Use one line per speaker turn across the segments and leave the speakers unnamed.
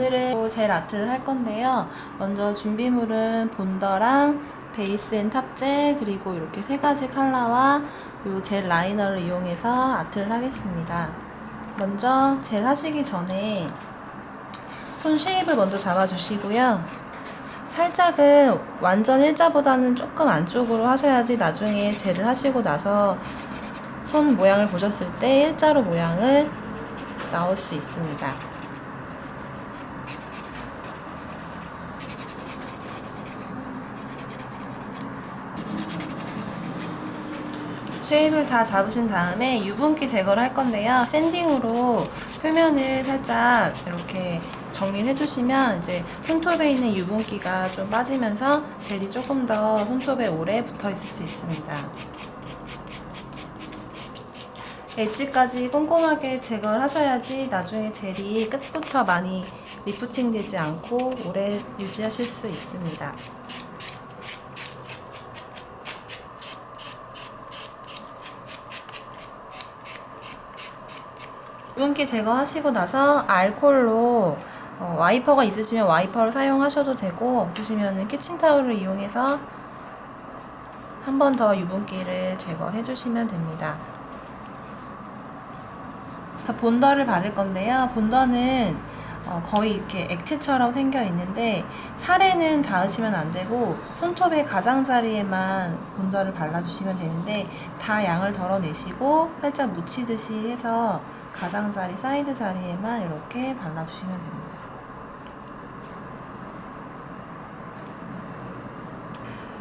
오늘은 젤 art를 할 건데요. 먼저 준비물은 bonder랑 base and top젤 그리고 이렇게 세 가지 컬러와 이 젤 liner를 이용해서 art를 하겠습니다. 먼저 젤 하시기 전에 손 shape을 먼저 잡아주시고요. 살짝은 완전 일자보다는 조금 안쪽으로 하셔야지 나중에 젤을 하시고 나서 손 모양을 보셨을 때 일자로 모양을 나올 수 있습니다. 쉐입을 다 잡으신 다음에 유분기 제거를 할 건데요. 샌딩으로 표면을 살짝 이렇게 정리를 해주시면 이제 손톱에 있는 유분기가 좀 빠지면서 젤이 조금 더 손톱에 오래 붙어 있을 수 있습니다. edge까지 꼼꼼하게 제거를 하셔야지 나중에 젤이 끝부터 많이 리프팅 되지 않고 오래 유지하실 수 있습니다. 유분기 제거하시고 나서 알콜로 어, 와이퍼가 있으시면 와이퍼를 사용하셔도 되고 없으시면 키친타올을 이용해서 한 번 더 유분기를 제거해 주시면 됩니다. 자, bonder를 바를 건데요. bonder는 어, 거의 이렇게 액체처럼 생겨 있는데 살에는 닿으시면 안 되고 손톱의 가장자리에만 bonder를 발라주시면 되는데 다 양을 덜어내시고 살짝 묻히듯이 해서 가장자리 사이드 자리에만 이렇게 발라주시면 됩니다.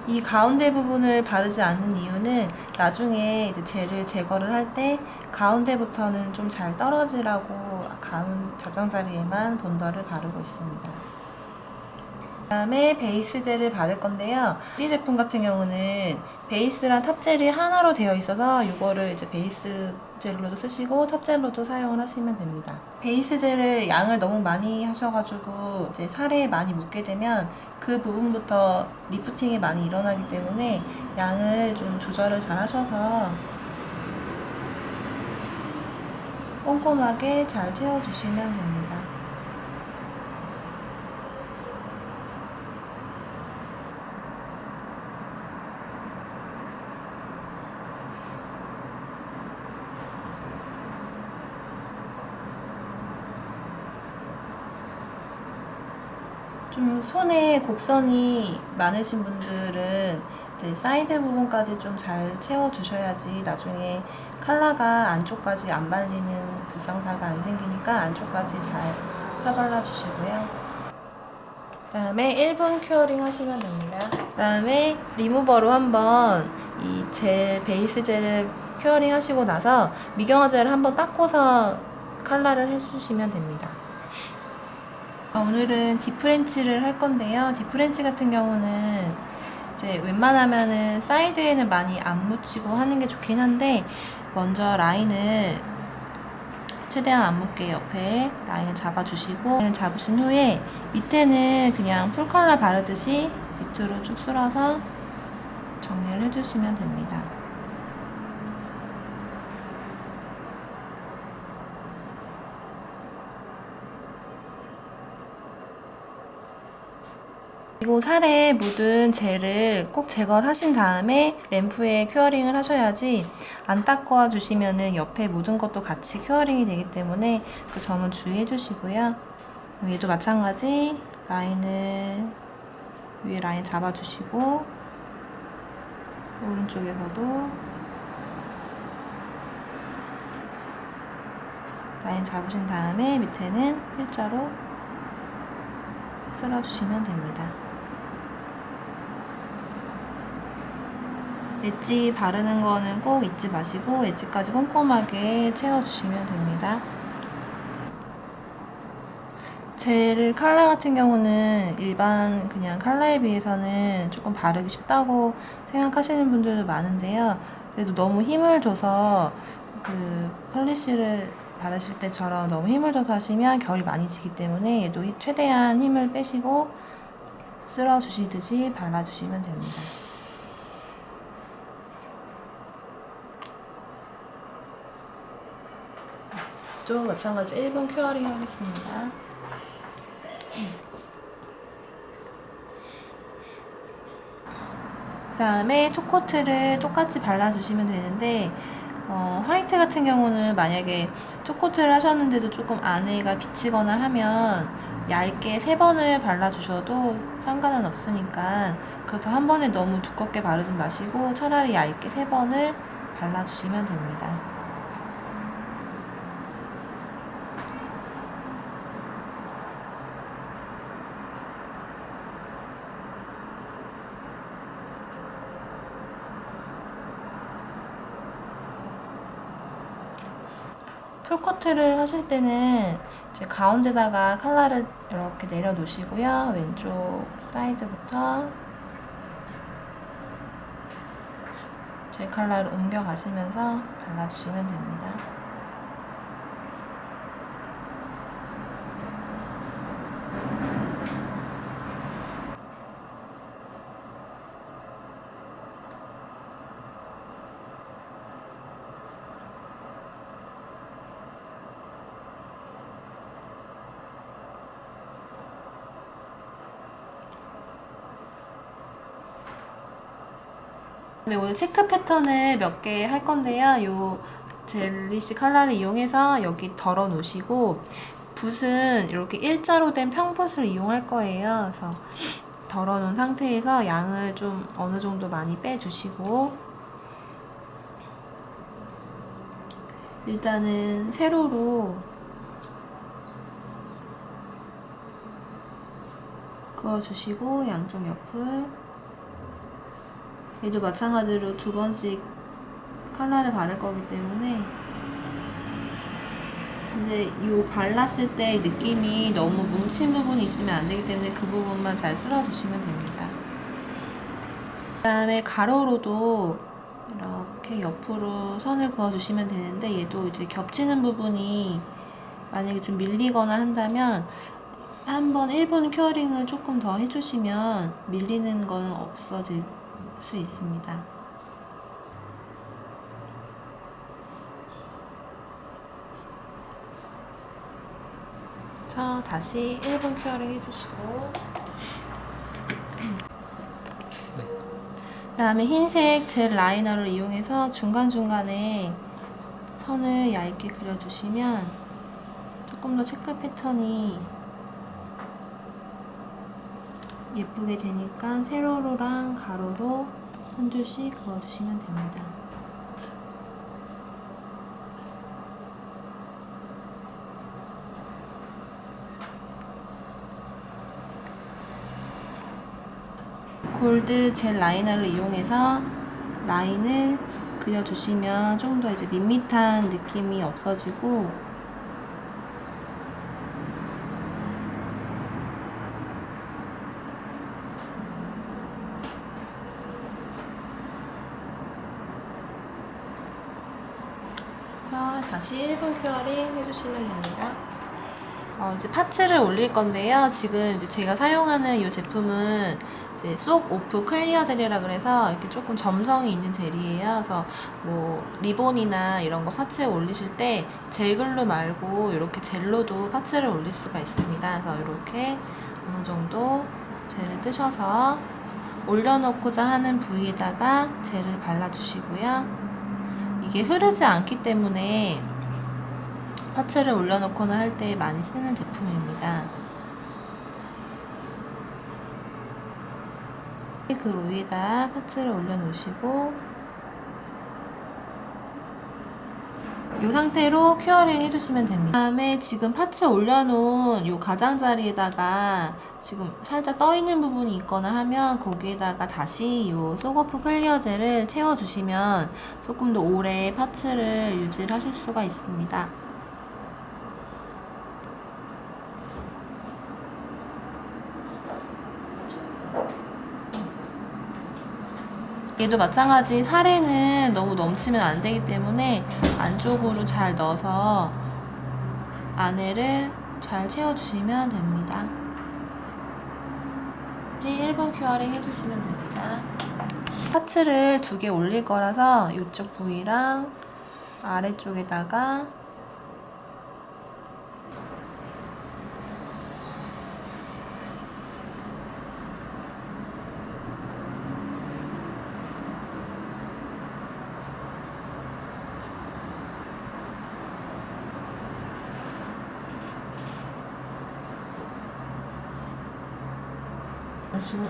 이 가운데 부분을 바르지 않는 이유는 나중에 이제 젤을 제거를 할 때 가운데부터는 좀 잘 떨어지라고 가운 자장자리에만 bonder를 바르고 있습니다. 그 다음에 base 젤을 바를 건데요. 이 제품 같은 경우는 base랑 top젤이 하나로 되어 있어서 이거를 이제 base 젤로도 쓰시고 top젤로도 사용을 하시면 됩니다. base 젤을 양을 너무 많이 하셔가지고 이제 살에 많이 묻게 되면 그 부분부터 리프팅이 많이 일어나기 때문에 양을 좀 조절을 잘 하셔서 꼼꼼하게 잘 채워주시면 됩니다. 좀 손에 곡선이 많으신 분들은 이제 사이드 부분까지 좀 잘 채워 주셔야지 나중에 컬러가 안쪽까지 안 발리는 불상사가 안 생기니까 안쪽까지 잘 펴발라 주시고요. 그 다음에 1분 curing 하시면 됩니다. 그 다음에 리무버로 한번 이 젤, base 젤을 curing 하시고 나서 미경화 젤을 한번 닦고서 컬러를 해주시면 됩니다. 어, 오늘은 deep French를 할 건데요. deep French 같은 경우는 이제 웬만하면은 사이드에는 많이 안 묻히고 하는 게 좋긴 한데 먼저 라인을 최대한 안 묻게 옆에 라인을 잡아주시고 라인을 잡으신 후에 밑에는 그냥 full color 바르듯이 밑으로 쭉 쓸어서 정리를 해주시면 됩니다. 그리고 살에 묻은 젤을 꼭 제거를 하신 다음에 램프에 curing을 하셔야지 안 닦아 주시면 은 옆에 묻은 것도 같이 curing이 되기 때문에 그 점은 주의해 주시고요. 위에도 마찬가지 라인을 위에 라인 잡아주시고 오른쪽에서도 라인 잡으신 다음에 밑에는 일자로 쓸어주시면 됩니다. 엣지 바르는 거는 꼭 잊지 마시고 엣지까지 꼼꼼하게 채워주시면 됩니다. 젤 컬러 같은 경우는 일반 그냥 컬러에 비해서는 조금 바르기 쉽다고 생각하시는 분들도 많은데요. 그래도 너무 힘을 줘서 그 펄리쉬를 바르실 때처럼 너무 힘을 줘서 하시면 결이 많이 지기 때문에 얘도 최대한 힘을 빼시고 쓸어주시듯이 발라주시면 됩니다. 이쪽도 마찬가지 1번 큐어링 하겠습니다. 음. 그 다음에 초코트를 똑같이 발라주시면 되는데 어, 화이트 같은 경우는 만약에 초코트를 하셨는데도 조금 안에가 비치거나 하면 얇게 세번을 발라주셔도 상관은 없으니까 그렇다고 한 번에 너무 두껍게 바르지 마시고 차라리 얇게 세번을 발라주시면 됩니다. full coat를 하실 때는 이제 가운데다가 컬러를 이렇게 내려 놓으시고요. 왼쪽 사이드부터 제 컬러를 옮겨 가시면서 발라주시면 됩니다. 네, 오늘 체크 패턴을 몇 개 할 건데요. 요 젤리시 컬러를 이용해서 여기 덜어 놓으시고 붓은 이렇게 일자로 된 평붓을 이용할 거예요. 그래서 덜어 놓은 상태에서 양을 좀 어느 정도 많이 빼주시고 일단은 세로로 그어주시고 양쪽 옆을 얘도 마찬가지로 두 번씩 컬러를 바를 거기 때문에 근데 이 발랐을 때 느낌이 너무 뭉친 부분이 있으면 안 되기 때문에 그 부분만 잘 쓸어주시면 됩니다. 그 다음에 가로로도 이렇게 옆으로 선을 그어주시면 되는데 얘도 이제 겹치는 부분이 만약에 좀 밀리거나 한다면 한번 1분 curing을 조금 더 해주시면 밀리는 거는 없어질 수 있습니다. 자, 다시 1분 curing 해주시고 그 다음에 흰색 젤 liner를 이용해서 중간중간에 선을 얇게 그려주시면 조금 더 체크 패턴이 예쁘게 되니까 세로로랑 가로로 한 줄씩 그어주시면 됩니다. 골드 젤 라이너를 이용해서 라인을 그려주시면 좀 더 이제 밋밋한 느낌이 없어지고 자, 다시 1분 curing 해주시면 됩니다. 어, 이제 parts를 올릴 건데요. 지금 이제 제가 사용하는 이 제품은 이제 soak off clear 젤이라 그래서 이렇게 조금 점성이 있는 젤이에요. 그래서 뭐 리본이나 이런 거 parts에 올리실 때 젤glue 말고 이렇게 젤로도 parts를 올릴 수가 있습니다. 그래서 이렇게 어느 정도 젤을 뜨셔서 올려놓고자 하는 부위에다가 젤을 발라주시고요. 이게 흐르지 않기 때문에 parts를 올려놓거나 할 때 많이 쓰는 제품입니다. 그 위에다 parts를 올려놓으시고 이 상태로 curing 해주시면 됩니다. 그 다음에 지금 parts 올려놓은 이 가장자리에다가 지금 살짝 떠있는 부분이 있거나 하면 거기에다가 다시 이 soak off clear 젤을 채워주시면 조금 더 오래 parts를 유지를 하실 수가 있습니다. 얘도 마찬가지 살에는 너무 넘치면 안 되기 때문에 안쪽으로 잘 넣어서 안에를 잘 채워주시면 됩니다. 1분 curing 해주시면 됩니다. parts를 두 개 올릴 거라서 이쪽 부위랑 아래쪽에다가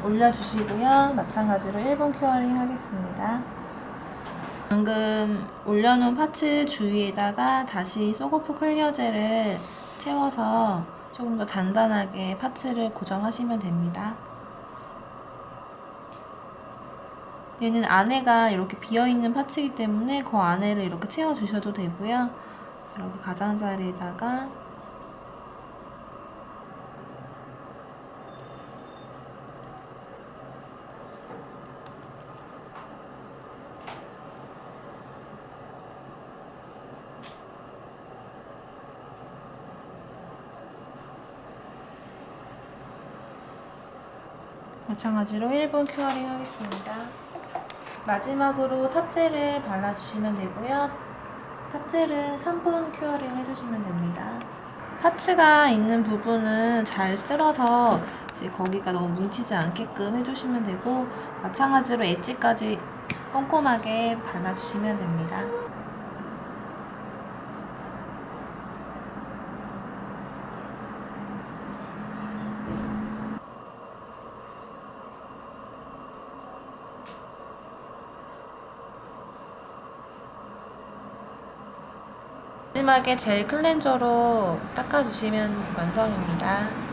올려주시고요. 마찬가지로 1분 curing 하겠습니다. 방금 올려놓은 parts 주위에다가 다시 soak off clear 젤을 채워서 조금 더 단단하게 parts를 고정하시면 됩니다. 얘는 안에가 이렇게 비어있는 parts이기 때문에 그 안에를 이렇게 채워주셔도 되고요. 이렇게 가장자리에다가 마찬가지로 1분 curing 하겠습니다. 마지막으로 top젤을 발라주시면 되고요. top젤은 3분 curing 해주시면 됩니다. parts가 있는 부분은 잘 쓸어서 이제 거기가 너무 뭉치지 않게끔 해주시면 되고 마찬가지로 edge까지 꼼꼼하게 발라주시면 됩니다. 마지막에 젤 클렌저로 닦아주시면 완성입니다.